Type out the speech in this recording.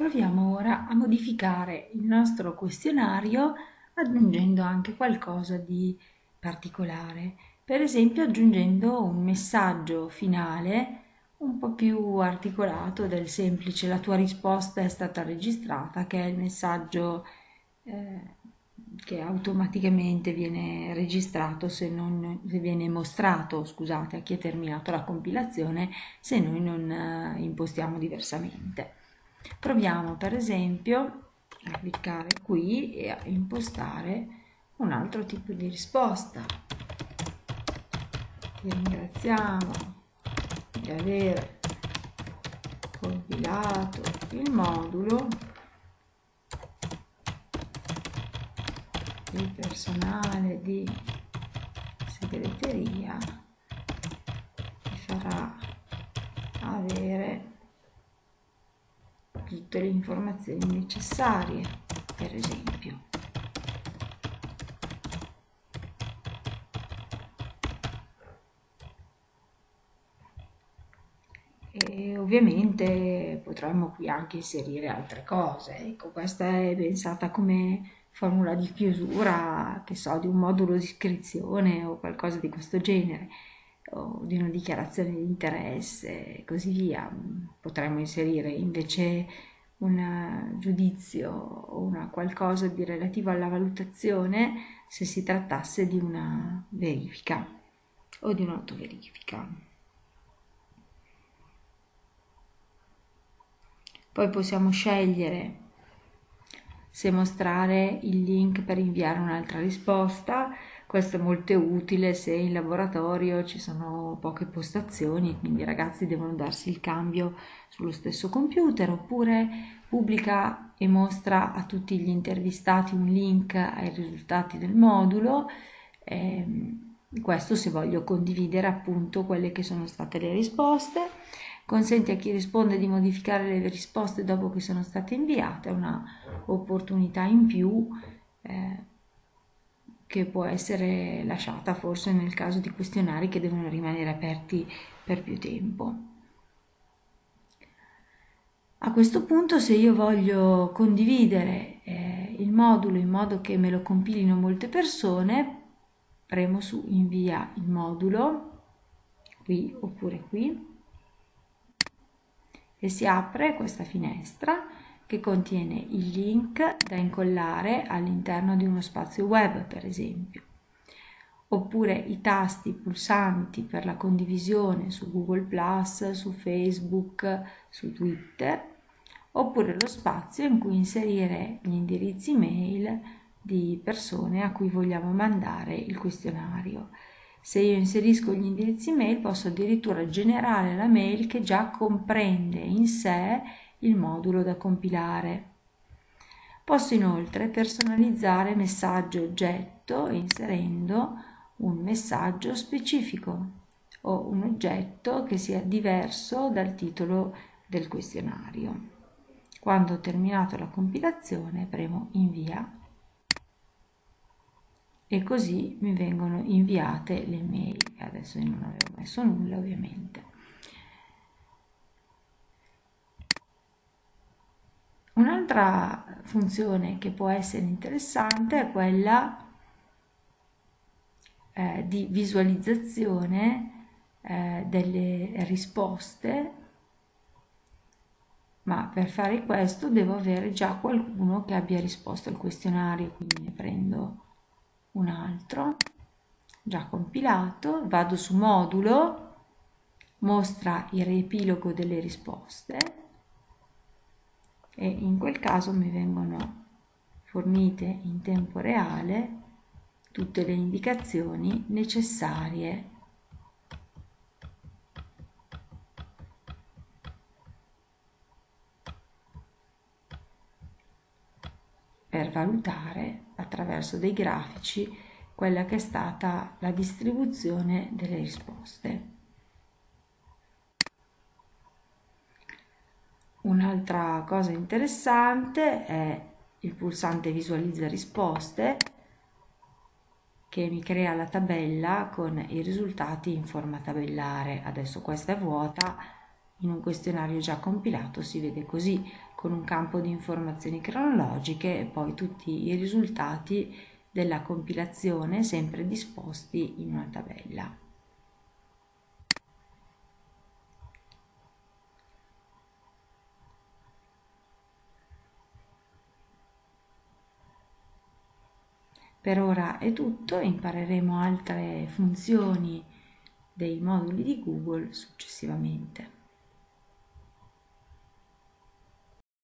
Proviamo ora a modificare il nostro questionario aggiungendo anche qualcosa di particolare, per esempio aggiungendo un messaggio finale un po' più articolato del semplice la tua risposta è stata registrata, che è il messaggio eh, che automaticamente viene registrato se non se viene mostrato, scusate, a chi ha terminato la compilazione se noi non eh, impostiamo diversamente. Proviamo per esempio a cliccare qui e a impostare un altro tipo di risposta. Vi ringraziamo di aver compilato il modulo il personale di segreteria vi farà avere tutte le informazioni necessarie, per esempio. E ovviamente potremmo qui anche inserire altre cose. Ecco, questa è pensata come formula di chiusura, che so, di un modulo di iscrizione o qualcosa di questo genere o di una dichiarazione di interesse e così via. Potremmo inserire invece un giudizio o una qualcosa di relativo alla valutazione se si trattasse di una verifica o di un'autoverifica. Poi possiamo scegliere se mostrare il link per inviare un'altra risposta questo è molto utile se in laboratorio ci sono poche postazioni, quindi i ragazzi devono darsi il cambio sullo stesso computer, oppure pubblica e mostra a tutti gli intervistati un link ai risultati del modulo. Eh, questo se voglio condividere appunto quelle che sono state le risposte consente a chi risponde di modificare le risposte dopo che sono state inviate, è una opportunità in più eh, che può essere lasciata forse nel caso di questionari che devono rimanere aperti per più tempo. A questo punto se io voglio condividere eh, il modulo in modo che me lo compilino molte persone, premo su invia il modulo, qui oppure qui, e si apre questa finestra che contiene il link da incollare all'interno di uno spazio web, per esempio, oppure i tasti pulsanti per la condivisione su Google ⁇ su Facebook, su Twitter, oppure lo spazio in cui inserire gli indirizzi mail di persone a cui vogliamo mandare il questionario. Se io inserisco gli indirizzi mail posso addirittura generare la mail che già comprende in sé il modulo da compilare. Posso inoltre personalizzare messaggio oggetto inserendo un messaggio specifico o un oggetto che sia diverso dal titolo del questionario. Quando ho terminato la compilazione premo invia e così mi vengono inviate le mail. Adesso io non avevo messo nulla ovviamente. Un'altra funzione che può essere interessante è quella eh, di visualizzazione eh, delle risposte, ma per fare questo devo avere già qualcuno che abbia risposto al questionario, quindi ne prendo un altro, già compilato, vado su modulo, mostra il riepilogo delle risposte, e in quel caso mi vengono fornite in tempo reale tutte le indicazioni necessarie per valutare attraverso dei grafici quella che è stata la distribuzione delle risposte. Un'altra cosa interessante è il pulsante visualizza risposte che mi crea la tabella con i risultati in forma tabellare. Adesso questa è vuota, in un questionario già compilato si vede così. con un campo di informazioni cronologiche e poi tutti i risultati della compilazione sempre disposti in una tabella. Per ora è tutto, impareremo altre funzioni dei moduli di Google successivamente.